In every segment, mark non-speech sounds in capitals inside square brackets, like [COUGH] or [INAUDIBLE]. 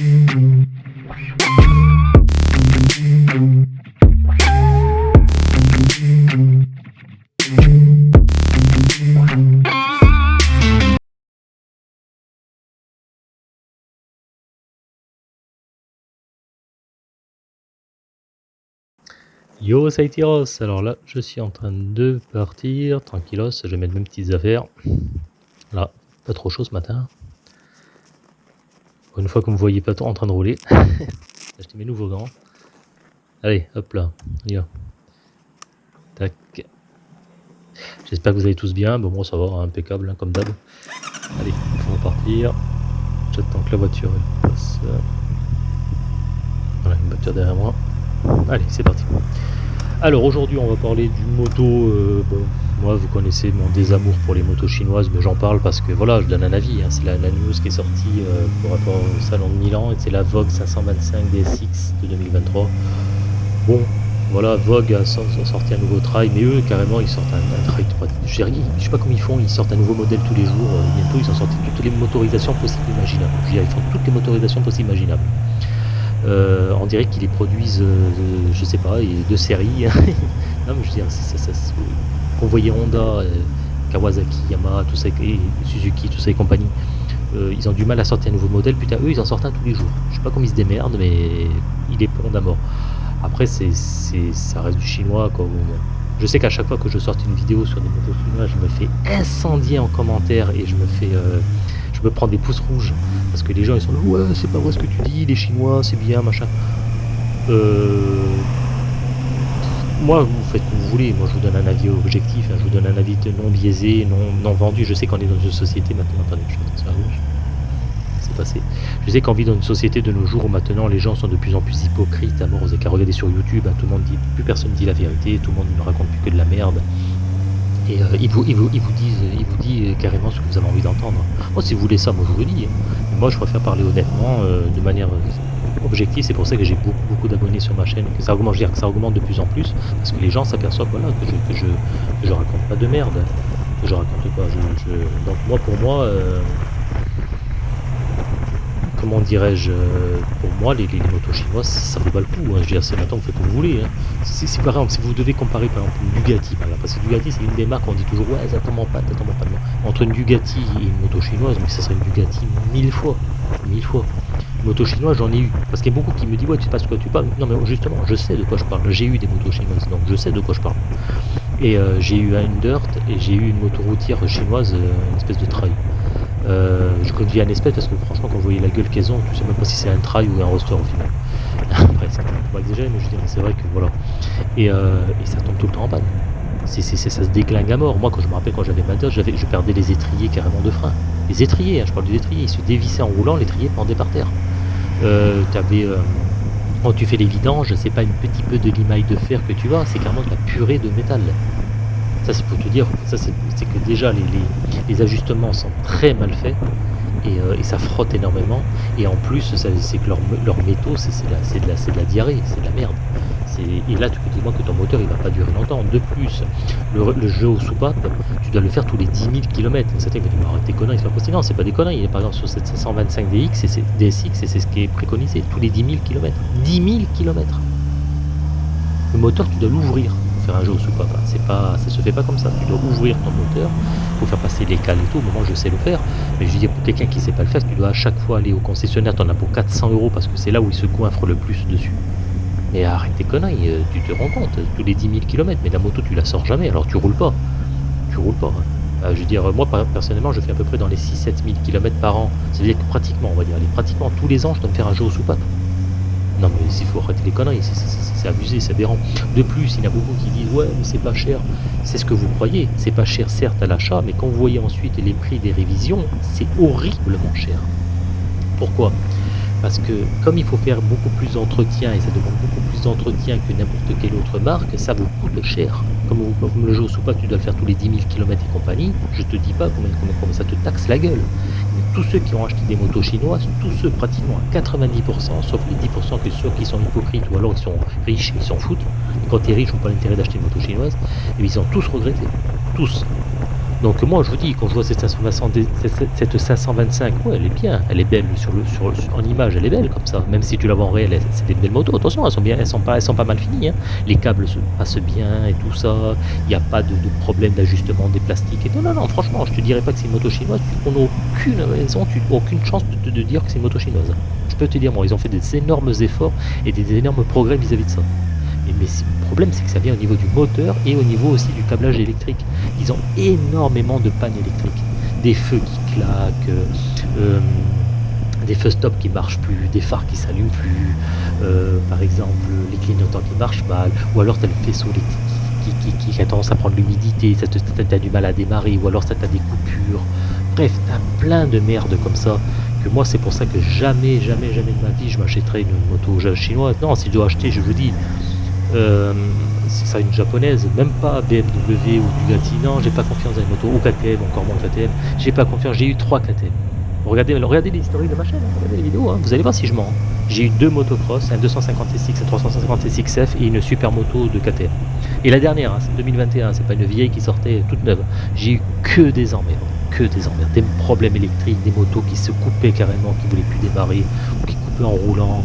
Yo, ça. Alors là, je suis en train de partir, tranquillos, je vais mettre mes petites affaires. Là, pas trop chaud ce matin. Une fois que vous me voyez pas trop en train de rouler, [LAUGHS] j'ai acheté mes nouveaux gants. Allez, hop là, y Tac. J'espère que vous allez tous bien. Bon, moi ça va, hein, impeccable, hein, comme d'hab. Allez, il faut repartir. J'attends que la voiture passe. Voilà, une voiture derrière moi. Allez, c'est parti. Alors aujourd'hui, on va parler d'une moto. Euh, moi, vous connaissez mon désamour pour les motos chinoises, mais j'en parle parce que voilà, je donne un avis. Hein. C'est la, news qui est sortie euh, pour rapport au salon de Milan, et c'est la Vogue 525 DSX de 2023. Bon, voilà, Vogue a sorti un nouveau trail, mais eux, carrément, ils sortent un, un trail 3 Je sais pas comment ils font, ils sortent un nouveau modèle tous les jours. Euh, bientôt, ils ont sorti toutes les motorisations possibles imaginables. Je ils font toutes les motorisations possibles imaginables. Euh, on dirait qu'ils les produisent, je sais pas, de série. [LAUGHS] non, mais je veux dire, ça, ça, voyez Honda, euh, Kawasaki, Yamaha, tout ça, et Suzuki, tout ça et compagnie, ils ont du mal à sortir un nouveau modèle. Putain, eux, ils en sortent un tous les jours. Je sais pas comment ils se démerdent, mais il est pour à mort. Après, c'est, ça reste du chinois. Quoi. Je sais qu'à chaque fois que je sorte une vidéo sur des motos je me fais incendier en commentaire et je me fais je me prends des pouces rouges parce que les gens ils sont là ouais c'est pas vrai ce que tu dis les chinois c'est bien machin euh, moi vous faites comme vous voulez moi je vous donne un avis objectif hein. je vous donne un avis non biaisé non, non vendu je sais qu'on est dans une société maintenant attendez je c'est passé je sais qu'on vit dans une société de nos jours où maintenant les gens sont de plus en plus hypocrites à mort avez qu'à regarder sur youtube hein. tout le monde dit plus personne dit la vérité tout le monde ne raconte plus que de la merde et euh, il, vous, il, vous, il, vous dit, il vous dit euh, carrément ce que vous avez envie d'entendre. Moi, si vous voulez ça, moi je vous le dis. Hein. Moi, je préfère parler honnêtement, euh, de manière objective. C'est pour ça que j'ai beaucoup, beaucoup d'abonnés sur ma chaîne, que ça augmente, je veux dire, que ça augmente de plus en plus, parce que les gens s'aperçoivent voilà, que, je, que, je, je raconte pas de merde. Que je raconte pas. Donc moi, pour moi, comment dirais-je, pour moi, les, motos chinoises, ça vaut pas le coup. Hein. Je veux dire, c'est maintenant, vous faites comme vous voulez. Hein. C'est par exemple, si vous devez comparer par exemple une Bugatti, parce que Bugatti, c'est une des marques, on dit toujours, ouais, ça tombe en pas, ça tombe en. Entre une Bugatti et une moto chinoise, mais ça serait une Bugatti mille fois. Mille fois. Une moto chinoise, j'en ai eu. Parce qu'il y a beaucoup qui me disent, ouais, tu sais pas ce que tu parles. Non, mais justement, je sais de quoi je parle. J'ai eu des motos chinoises, donc je sais de quoi je parle. Et euh, j'ai eu une Dirt et j'ai eu une moto routière chinoise, euh, une espèce de trail. Euh, je conduis un espèce parce que franchement quand vous voyez la gueule qu'elles ont, tu sais même pas si c'est un trail ou un roster au final. [LAUGHS] Après c'est pas exagéré mais je dis c'est vrai que voilà. Et, et, ça tombe tout le temps en panne. Ça se déclingue à mort. Moi quand je me rappelle quand j'avais ma je perdais les étriers carrément de frein. Les étriers, hein, je parle des étriers, ils se dévissaient en roulant, l'étrier pendait par terre. Euh, euh, quand tu fais les vidanges, c'est pas une petit peu de limaille de fer que tu vois, c'est carrément de la purée de métal. Ça c'est pour te dire, c'est que déjà les, ajustements sont très mal faits euh, et, ça frotte énormément. Et en plus, c'est que leurs métaux, c'est de la diarrhée, c'est de la merde. Et là, tu peux dire que ton moteur il va pas durer longtemps. De plus, le, jeu au soupape, tu dois le faire tous les 10 000 km. Certains vont dire arrête tes conneries, c'est pas possible. Non, c'est pas des conneries. Par exemple, sur cette 525 DX, et DSX, et c'est ce qui est préconisé, tous les 10 000 km. 10 000 km Le moteur, tu dois l'ouvrir faire un jeu au soupape. C'est pas, ça se fait pas comme ça. Tu dois ouvrir ton moteur, pour faire passer les cales et tout. Au moment, je sais le faire. Mais je dis pour quelqu'un qui sait pas le faire, tu dois à chaque fois aller au concessionnaire. Tu en as pour 400 euros parce que c'est là où il se coinfre le plus dessus. Mais arrête tes conneries, euh, tu te rends compte, tous les 10 000 km, mais la moto tu la sors jamais, alors tu roules pas. Tu roules pas. Hein. Euh, je veux dire, moi personnellement, je fais à peu près dans les 6-7 000 km par an. C'est-à-dire que pratiquement, on va dire, pratiquement tous les ans, je dois me faire un jeu au soupape. Non mais il faut arrêter les conneries, c'est abusé, c'est aberrant. De plus, il y en a beaucoup qui disent ouais mais c'est pas cher. C'est ce que vous croyez, c'est pas cher certes à l'achat, mais quand vous voyez ensuite les prix des révisions, c'est horriblement cher. Pourquoi? Parce que comme il faut faire beaucoup plus d'entretien, et ça demande beaucoup plus d'entretien que n'importe quelle autre marque, ça vous coûte cher. Comme, le jeu au tu dois faire tous les 10 000 km et compagnie, je te dis pas combien, ça te taxe la gueule tous ceux qui ont acheté des motos chinoises, tous ceux pratiquement à 90%, sauf les 10% que ceux qui sont hypocrites ou alors ils sont riches, ils s'en foutent. Et quand tu es riche, on pas l'intérêt d'acheter une moto chinoise, et ils ont tous regretté. Tous. Donc moi je vous dis, quand je vois cette 525, cette 525, ouais, elle est bien, elle est belle sur le, sur, en image, elle est belle comme ça. Même si tu la vois en réel, c'est des belles motos. Attention, elles sont bien, elles sont pas, elles sont pas mal finies. Hein. Les câbles se passent bien et tout ça. Il n'y a pas de, problème d'ajustement des plastiques. Et non, non, non, franchement, je te dirais pas que c'est une moto chinoise. On n'a aucune raison, tu aucune chance de, dire que c'est une moto chinoise. Je peux te dire, moi, ils ont fait des énormes efforts et des énormes progrès vis-à-vis de ça. Mais, le problème, c'est que ça vient au niveau du moteur et au niveau aussi du câblage électrique. Ils ont énormément de pannes électriques. Des feux qui claquent, euh, des feux stop qui marchent plus, des phares qui s'allument plus, euh, par exemple les clignotants qui marchent mal, ou alors tu as le faisceau électrique qui, a tendance à prendre l'humidité, ça te, du mal à démarrer, ou alors ça t'a des coupures. Bref, tu as plein de merde comme ça que moi c'est pour ça que jamais, jamais, jamais de ma vie je m'achèterai une moto chinoise. Non, si je dois acheter, je vous dis, euh, c'est ça une japonaise, même pas BMW ou Bugatti, non, j'ai pas confiance dans les motos, ou KTM, encore moins KTM, j'ai pas confiance, j'ai eu trois KTM. Regardez, regardez les historiques de ma chaîne, hein, regardez les vidéos, hein, vous allez voir si je mens. J'ai eu deux motocross, un 250 SX, un 350 SXF et une super moto de KTM. Et la dernière, hein, c'est 2021, c'est pas une vieille qui sortait toute neuve. J'ai eu que des emmerdes, que des emmerdes, des problèmes électriques, des motos qui se coupaient carrément, qui voulaient plus démarrer, ou qui coupaient en roulant,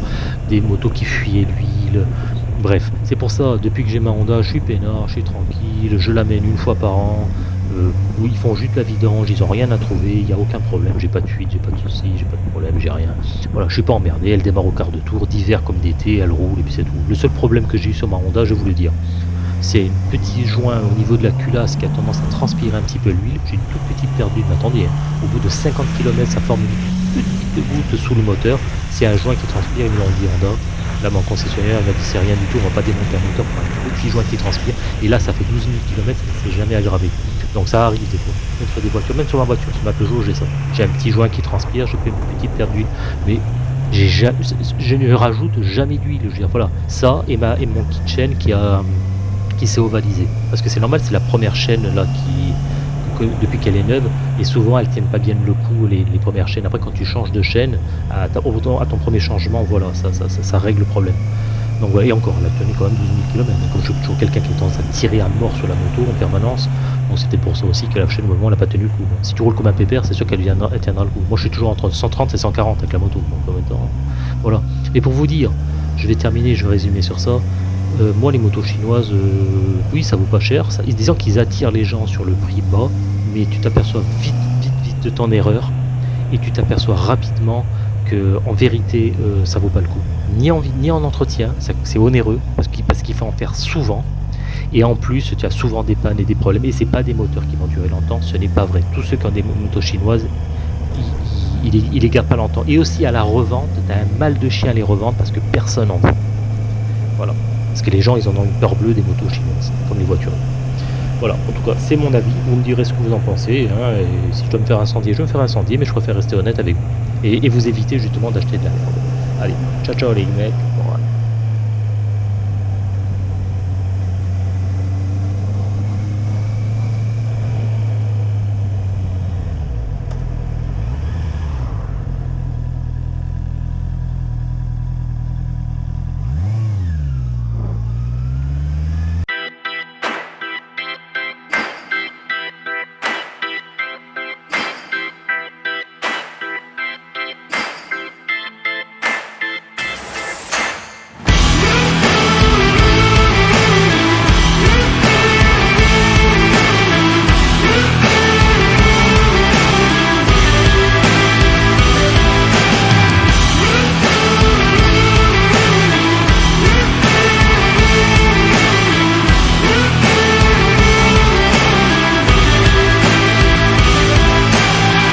des motos qui fuyaient l'huile, Bref, c'est pour ça, depuis que j'ai ma Honda, je suis peinard, je suis tranquille, je l'amène une fois par an. Euh, où ils font juste la vidange, ils ont rien à trouver, il n'y a aucun problème, j'ai pas de fuite, j'ai pas de soucis, j'ai pas de problème, j'ai rien. Voilà, je suis pas emmerdé, elle démarre au quart de tour, d'hiver comme d'été, elle roule et puis c'est tout. Le seul problème que j'ai eu sur ma Honda, je vous le dire, c'est un petit joint au niveau de la culasse qui a tendance à transpirer un petit peu l'huile. J'ai une toute petite perdue, mais attendez, hein. au bout de 50 km, ça forme une petite goutte sous le moteur. C'est un joint qui transpire, l'ont dit Honda. Là, mon concessionnaire m'a dit c'est rien du tout, on va pas démonter un moteur pour un petit joint qui transpire. Et là, ça fait 12 000 km, c'est jamais aggravé. Donc ça arrive des fois, même sur des voitures, même sur ma voiture, sur ma Peugeot, j'ai ça. J'ai un petit joint qui transpire, je fais une petite perte d'huile. Mais je ne rajoute jamais d'huile. Voilà, ça et, ma, et mon kit chaîne qui, a, qui s'est ovalisé. Parce que c'est normal, c'est la première chaîne là qui, depuis qu'elle est neuve, et souvent elles tiennent pas bien le coup, les, premières chaînes. Après, quand tu changes de chaîne, à, à ton premier changement, voilà, ça, règle le problème. Donc voilà, et encore, elle a tenu quand même 12 000 km. Comme je suis toujours quelqu'un qui est tendance à tirer à mort sur la moto en permanence, donc c'était pour ça aussi que la chaîne au moment elle n'a pas tenu le coup. Si tu roules comme un pépère, c'est sûr qu'elle tiendra, le coup. Moi je suis toujours entre 130 et 140 avec la moto. Donc, voilà. Et pour vous dire, je vais terminer, je vais résumer sur ça. Euh, moi, les motos chinoises, euh, oui, ça vaut pas cher. Ça, disant qu'ils attirent les gens sur le prix bas, mais tu t'aperçois vite, vite, vite de ton erreur et tu t'aperçois rapidement que, en vérité, euh, ça vaut pas le coup. Ni en, ni en entretien, c'est onéreux parce qu'il faut en faire souvent. Et en plus, tu as souvent des pannes et des problèmes. Et c'est pas des moteurs qui vont durer longtemps. Ce n'est pas vrai. Tous ceux qui ont des motos chinoises, ils, ils, les gardent pas longtemps. Et aussi à la revente, tu as un mal de chien à les revendre parce que personne en veut. Voilà. Parce que les gens, ils en ont une peur bleue des motos chinoises, comme les voitures. Voilà, en tout cas, c'est mon avis. Vous me direz ce que vous en pensez. Hein, et si je dois me faire incendier, je vais me faire incendier, mais je préfère rester honnête avec vous. Et, et vous éviter justement d'acheter de la merde. Allez, ciao ciao les mecs.